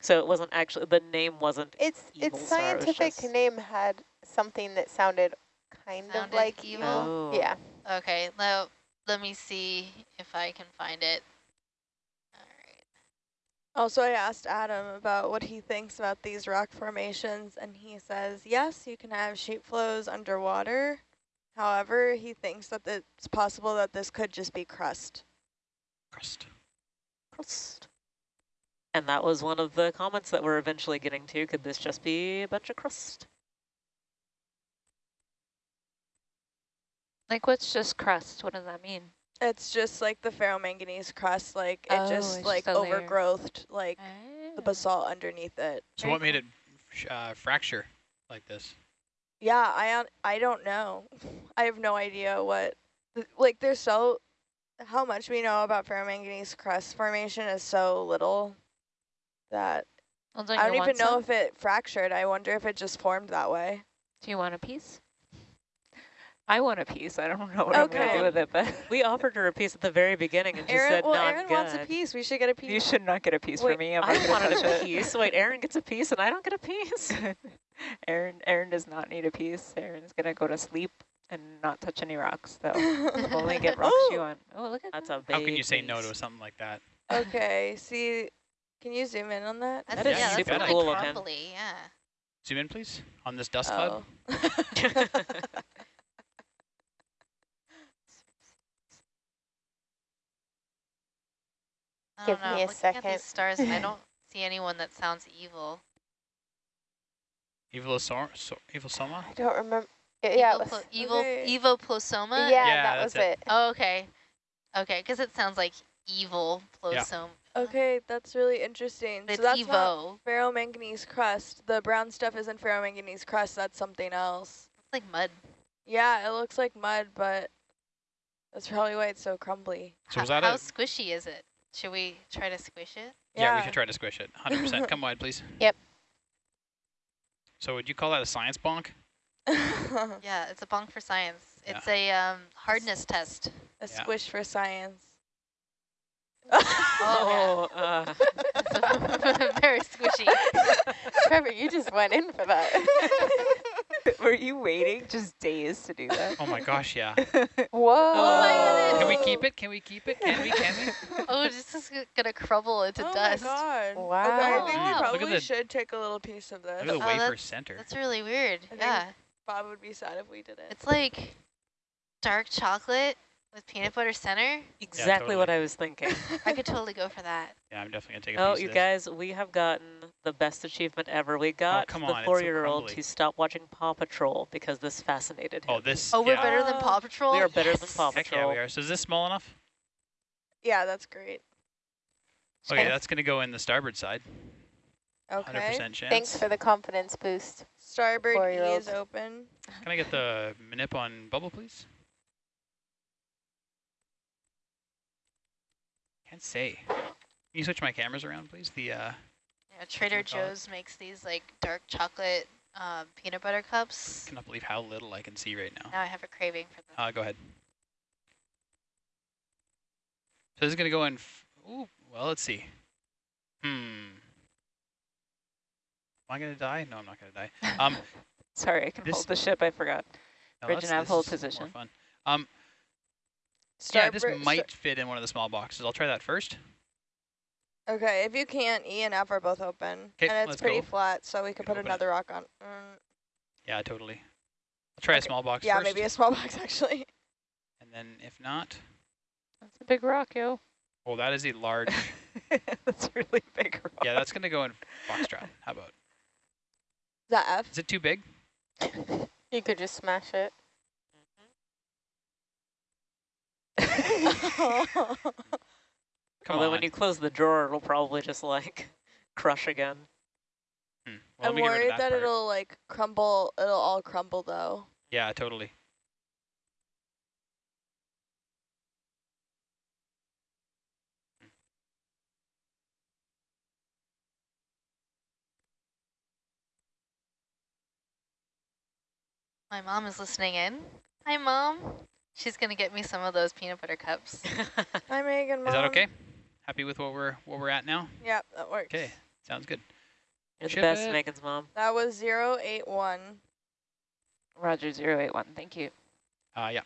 So it wasn't actually, the name wasn't Its Evil its star, it scientific name had something that sounded kind of Sounded like evil? Oh. Yeah. Okay, now let me see if I can find it. All right. Also, I asked Adam about what he thinks about these rock formations, and he says, yes, you can have sheet flows underwater. However, he thinks that it's possible that this could just be crust. Crust. crust. And that was one of the comments that we're eventually getting to. Could this just be a bunch of crust? Like, what's just crust? What does that mean? It's just like the ferromanganese crust, like it Oh, just like just overgrowthed, like the Oh. basalt underneath it. So Very what made it uh, fracture like this? Yeah, I I don't know. I have no idea what th- like there's so how much we know about ferromanganese crust formation is so little that Well, don't I don't even know some? if it fractured. I wonder if it just formed that way. Do you want a piece? I want a piece. I don't know what I'm going to do with it, but We offered her a piece at the very beginning and she Erin, said well, not Erin good. wants a piece. We should get a piece. you should not get a piece Wait, for me. I'm I not wanted to touch a piece. Wait, Erin gets a piece and I don't get a piece? (laughs) Erin, Erin does not need a piece. Erin's going to go to sleep and not touch any rocks, though. Only get (laughs) rocks you want. Oh, look at That's that. a big How can you say no to something like that? okay, see, can you zoom in on that? That's, That is yeah, super that's cool really of him. yeah. Zoom in, please, on this dust cloud. Oh. I (laughs) Give don't know. me a Looking at second. these stars, I don't (laughs) see anyone that sounds evil. Evil so, so, Evil Soma? I don't remember. Yeah, Evil, was, evil, Okay. evoplosoma? yeah, Yeah, that was it. it. Oh, okay. Okay, because it sounds like evil Yeah. plosoma. Okay, that's really interesting. But so it's that's not evo. ferromanganese crust. The brown stuff isn't ferromanganese crust. That's something else. It's like mud. Yeah, it looks like mud, but that's probably why it's so crumbly. So Ho- was that how a... squishy is it? Should we try to squish it? Yeah, we should try to squish it. 100%. (laughs) Come wide, please. Yep. So would you call that a science bonk? (laughs) Yeah, it's a bonk for science. Yeah. It's a um, hardness test. A Yeah. squish for science. Oh, (laughs) uh. Very squishy. Trevor, you just went in for that. (laughs) Were you waiting just days to do that? Oh my gosh, yeah. Whoa. (laughs) Oh my goodness. Can we keep it? Can we keep it? Can we? Can we? (laughs) Oh, this is gonna crumble into oh dust. my god. Okay, Wow. I think Wow. we Look probably the- should take a little piece of this. Look at the Oh, wafer that's- center. That's really weird. think- Yeah. Bob would be sad if we did it. It's like dark chocolate with peanut butter center. exactly what totally. I was thinking. (laughs) I could totally go for that. Yeah, I'm definitely going to take a Oh, piece you of guys, we have gotten the best achievement ever. We oh, got come the on, it's so four-year-old crumbly. to stop watching Paw Patrol because this fascinated oh, him. Oh, this. Oh, we're yeah. better than Oh. Paw Patrol? We are better than Yes. Paw Heck yeah, we are. So is this small enough? yeah, that's great. Okay, Okay. that's going to go in the starboard side. Okay. 100% chance. Thanks for the confidence boost. Starboard E is open. Can I get the manip on bubble, please? Can't say. Can you switch my cameras around, please? The uh, Yeah, Trader we it? Joe's makes these like dark chocolate um, peanut butter cups. I cannot believe how little I can see right now. Now I have a craving for them. Uh, go ahead. So this is going to go in. F Ooh, well, let's see. Hmm. Am I going to die? No, I'm not going to die. Um, (laughs) Sorry, I can This- hold the ship. I forgot. no, Bridge that's- and nav hold is more position. fun. Um, Starboard, yeah, this might fit in one of the small boxes. I'll try that first. Okay, if you can't, E and F are both open. 'Kay, and it's let's pretty go. flat, so we could put open it. another rock on. Mm, Yeah, totally. I'll try a small box yeah, first. maybe a small (laughs) box actually. And then if not, That's a big rock, yo. oh, that is a large. (laughs) that's a really big rock. yeah, that's going to go in foxtrot. How about? Is that F? Is it too big? (laughs) You could just smash it. (laughs) Come Although on. when you close the drawer, it'll probably just like (laughs) crush again. Hmm. Well, I'm me get rid of worried that that it'll like crumble. It'll all crumble though. Yeah, totally. My mom is listening in. Hi, Mom. She's going to get me some of those peanut butter cups. (laughs) Hi, Megan. Is that okay? Happy with what we're what we're at now? Yep, that works. Okay, sounds good. You're the best, it. Megan's mom. That was zero eight one. Roger, 081. Thank you. Uh, yeah.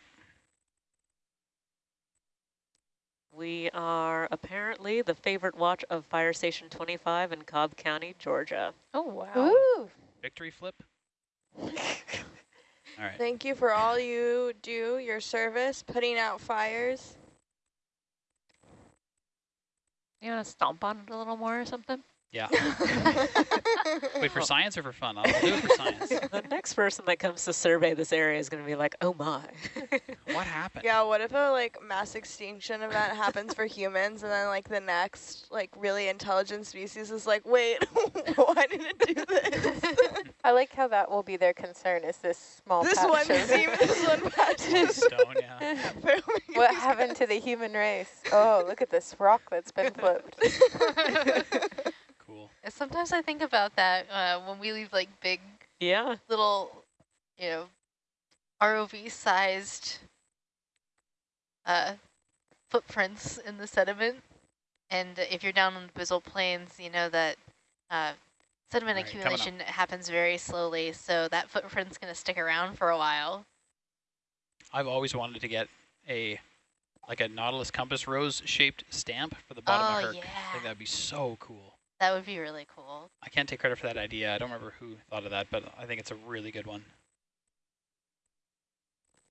We are apparently the favorite watch of Fire Station 25 in Cobb County, Georgia. Oh, wow. Ooh. Victory flip. (laughs) All right. Thank you for all you do, your service, putting out fires. You want to stomp on it a little more or something? Yeah. Wait, (laughs) Wait, for science or for fun? I'll do it for science. (laughs) the next person that comes to survey this area is going to be like, oh my. What (laughs) happened? Yeah, what if a like mass extinction event happens for humans and then like the next like really intelligent species is like, wait, why did it do this? I like how that will be their concern is this small this patch one of- seam, this one patch Little is stone, yeah. what happened to the human race? Oh, look at this rock that's been flipped. Sometimes I think about that uh, when we leave like big yeah. little, you know, ROV-sized uh, footprints in the sediment. And if you're down on the abyssal plains, you know that uh, sediment right, accumulation happens very slowly, so that footprint's going to stick around for a while. I've always wanted to get a like a Nautilus compass rose shaped stamp for the bottom oh, of Herc. I yeah. think that'd be so cool. That would be really cool. I can't take credit for that idea. I don't remember who thought of that, but I think it's a really good one.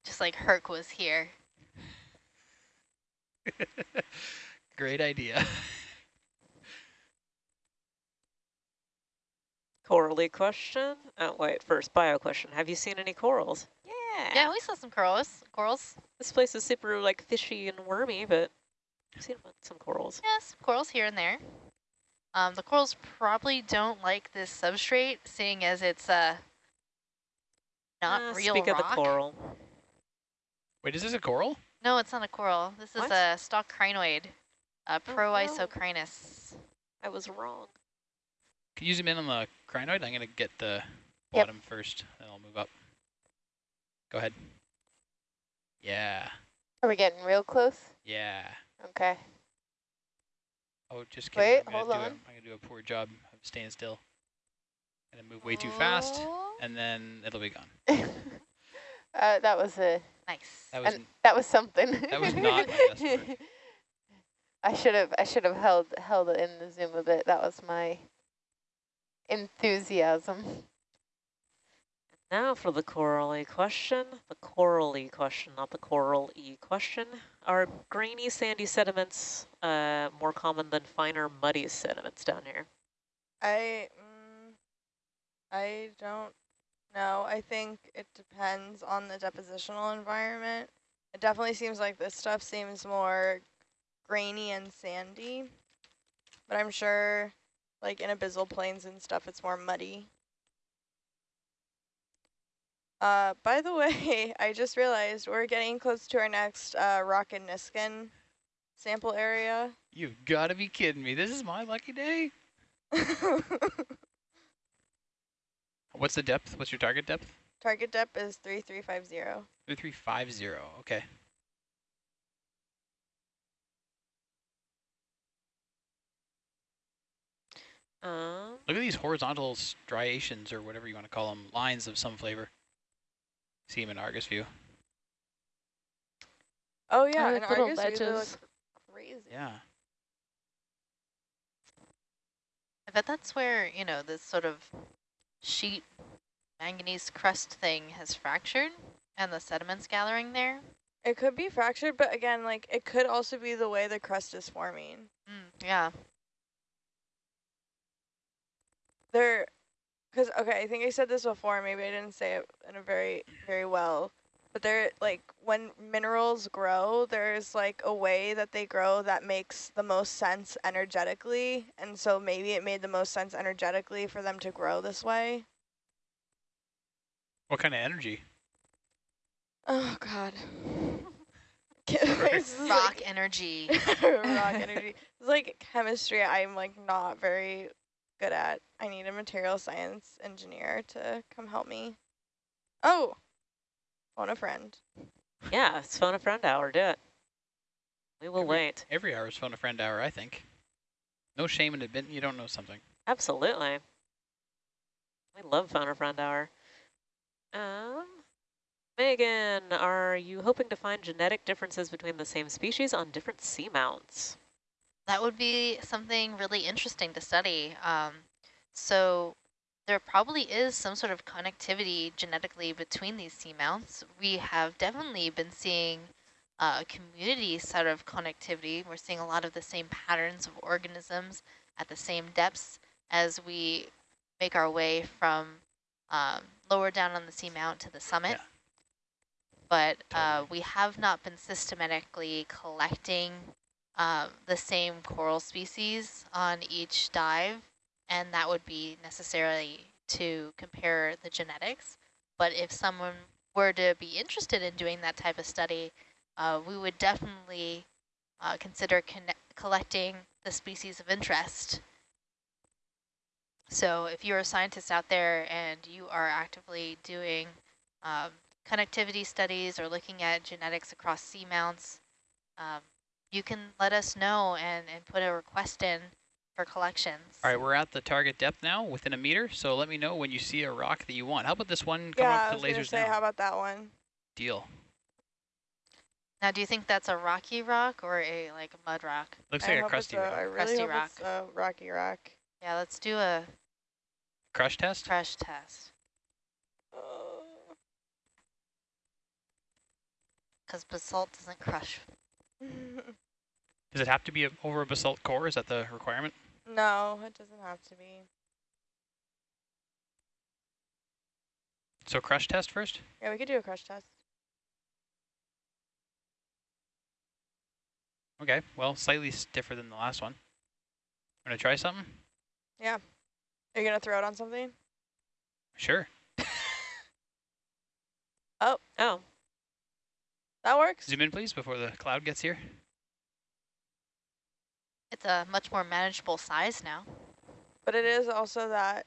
Just like Herc was here. (laughs) Great idea. (laughs) Corally question. Oh, wait, first bio question. Have you seen any corals? Yeah. Yeah, we saw some corals. Corals. This place is super like fishy and wormy, but I've seen some corals. Yes, corals here and there. Um, the corals probably don't like this substrate, seeing as it's uh, not Uh, real Speak rock. of the coral. Wait, is this a coral? No, it's not a coral. This is What? a stalk crinoid, uh, Oh, no. Proisocrinus. I was wrong. Can you zoom in on the crinoid? I'm going to get the Yep. bottom first, then I'll move up. Go ahead. Yeah, Are we getting real close? yeah. Okay. Oh, just kidding. Wait, I'm gonna hold do on. A, I'm going to do a poor job of staying still. I'm Going to move way too fast, Oh, and then it'll be gone. (laughs) uh, that was a Nice. That was and that was something. That was (laughs) not my best. (laughs) I should have I should have held held it in the zoom a bit. That was my enthusiasm. Now for the corally question. The corally question, not the coral E question. Are grainy sandy sediments uh, more common than finer muddy sediments down here? I mm, I don't know. I think it depends on the depositional environment. It definitely seems like this stuff seems more grainy and sandy, but I'm sure like in abyssal plains and stuff it's more muddy. Uh, by the (laughs) way, I just realized we're getting close to our next uh, rock and Niskin sample area. You've got to be kidding me. This is my lucky day. (laughs) What's the depth? What's your target depth? Target depth is 3350. 3350. Okay. Um, Look at these horizontal striations, or whatever you want to call them, lines of some flavor. See them in Argus view. Oh yeah, Oh, and little Argus view, they look crazy. Yeah. I bet that's where, you know, this sort of sheet manganese crust thing has fractured and the sediment's gathering there. It could be fractured, but again, like it could also be the way the crust is forming. Mm, yeah. There, because okay, I think I said this before. Maybe I didn't say it in a very very well, but there like when minerals grow, there's like a way that they grow that makes the most sense energetically, and so maybe it made the most sense energetically for them to grow this way. What kind of energy? Oh God. (laughs) (laughs) Rock like- energy. (laughs) rock energy. It's like chemistry I'm like not very good at. I need a material science engineer to come help me. Oh, phone a friend. yeah, it's phone a friend hour. Do it. We will Every- wait. Every hour is phone a friend hour, I think. No shame in admitting you don't know something. Absolutely. We love phone a friend hour. Um, Megan, are you hoping to find genetic differences between the same species on different seamounts? That would be something really interesting to study. Um, so there probably is some sort of connectivity genetically between these seamounts. We have definitely been seeing uh, a community sort of connectivity. We're seeing a lot of the same patterns of organisms at the same depths as we make our way from um, lower down on the seamount to the summit. Yeah. But uh, we have not been systematically collecting um, the same coral species on each dive, and that would be necessarily to compare the genetics. But if someone were to be interested in doing that type of study, uh, we would definitely uh, consider collecting the species of interest. So if you're a scientist out there and you are actively doing um, connectivity studies or looking at genetics across seamounts, um, you can let us know and, and put a request in for collections. All right, we're at the target depth now, within a meter. So let me know when you see a rock that you want. How about this one? Come yeah, up I to was gonna lasers say, now. how about that one? Deal. Now, do you think that's a rocky rock or a like mud rock? Looks I like a crusty a, rock. I really Crusty hope rock. it's a rocky rock. Yeah, let's do a Crush test? crush test uh. because basalt doesn't crush. Does it have to be a, over a basalt core? Is that the requirement? no, it doesn't have to be. So crush test first? Yeah, we could do a crush test. Okay, well, slightly stiffer than the last one. Want to try something? Yeah. Are you gonna throw it on something? Sure. (laughs) Oh. Oh, That works. Zoom in, please, before the cloud gets here. It's a much more manageable size now. But it is also that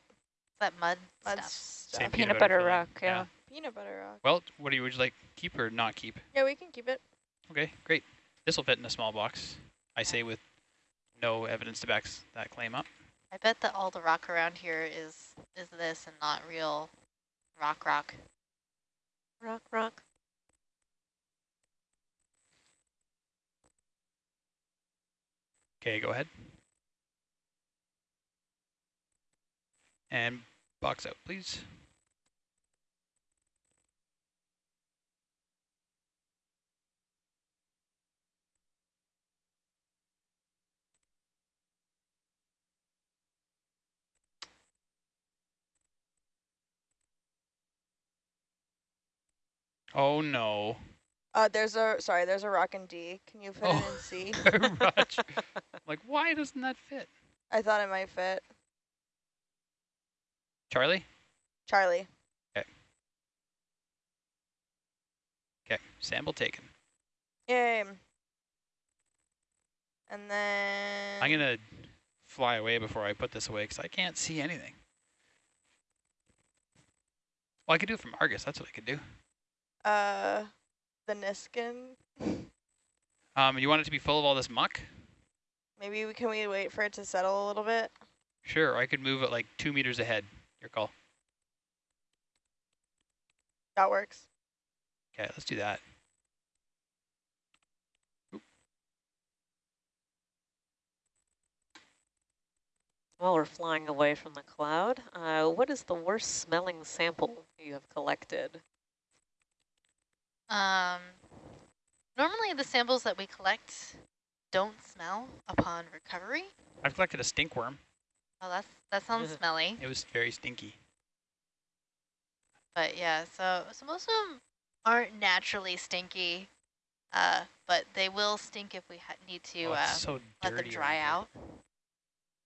That mud mud stuff. stuff. Same Peanut butter filling. rock, yeah. Peanut butter rock. Well, what do you, would you like, keep or not keep? Yeah, we can keep it. Okay, great. This will fit in a small box, I say with no evidence to back that claim up. I bet that all the rock around here is is this and not real rock rock. rock, rock. Okay, go ahead. And box out, please. Oh no. Uh, there's a sorry, there's a rock in D. Can you fit Oh. it in C? (laughs) Raj. (laughs) like, why doesn't that fit? I thought it might fit. Charlie? Charlie. Okay. Okay, sample taken. Yay. And then I'm gonna fly away before I put this away because I can't see anything. Well, I could do it from Argus. That's what I could do. uh the Niskin. Um, you want it to be full of all this muck? Maybe we can we wait for it to settle a little bit? Sure, I could move it like two meters ahead. Your call. That works. Okay, let's do that. While we're flying away from the cloud, uh, what is the worst smelling sample you have collected? Um, normally the samples that we collect don't smell upon recovery. I've collected a stink worm. Oh, that's that sounds smelly. It was very stinky. But yeah, so so most of them aren't naturally stinky, uh, but they will stink if we ha need to oh, uh, so let them dry out.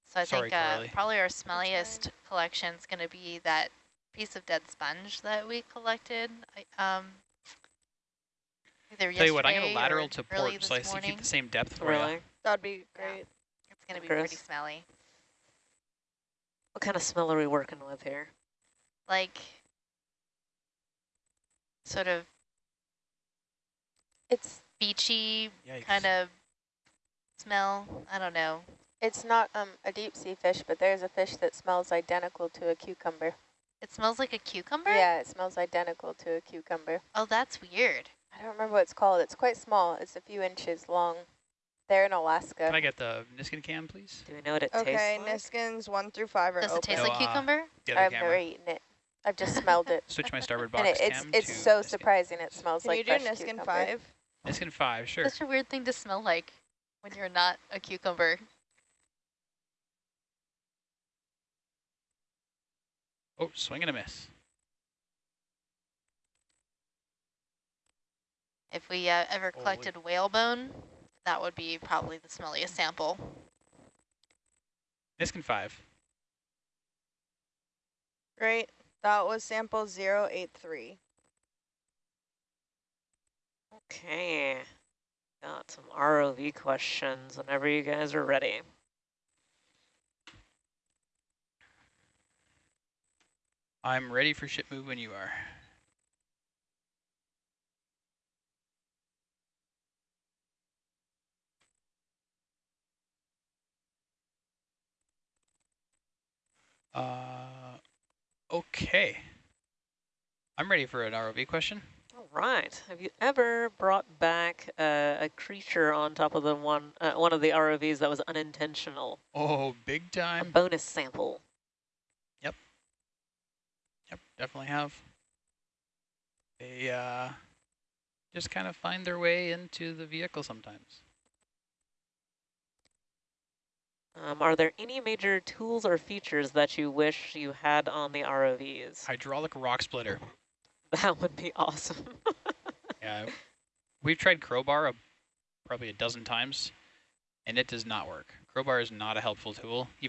So I Sorry, think uh, probably our smelliest collection is going to be that piece of dead sponge that we collected. Um, either Tell you what, I'm yesterday gonna lateral or to port so I this see keep the same depth for Really? you. That'd be Yeah. great. It's going to be Chris? pretty smelly. What kind of smell are we working with here? Like, sort of It's beachy Yikes. kind of smell. I don't know. it's not um a deep sea fish, but there's a fish that smells identical to a cucumber. It smells like a cucumber? Yeah, it smells identical to a cucumber. Oh, that's weird. I don't remember what it's called. It's quite small. It's a few inches long. They're in Alaska. Can I get the Niskin cam, please? Do we know what it Okay, tastes like? Okay, Niskins one through five are Does it taste No, like uh, cucumber? The other I've never eaten it. I've just smelled it. (laughs) Switch my starboard (laughs) and box it, it's cam it's to so Niskin. surprising. It smells Can like you do Niskin cucumber. five? Niskin 5, sure. Such a weird thing to smell like when you're not a cucumber. Oh, swing and a miss. If we uh, ever Holy- collected whalebone, that would be probably the smelliest sample. Niskin 5. Great. That was sample 083. Okay. Got some ROV questions whenever you guys are ready. I'm ready for ship move when you are. Uh, okay. I'm ready for an ROV question. All right. Have you ever brought back uh, a creature on top of the one uh, one of the ROVs that was unintentional? Oh, big time. A bonus sample. Yep. Yep, definitely have. They uh, just kind of find their way into the vehicle sometimes. Um, are there any major tools or features that you wish you had on the ROVs? Hydraulic rock splitter. (laughs) That would be awesome. (laughs) Yeah, we've tried crowbar a, probably a dozen times, and it does not work. Crowbar is not a helpful tool, even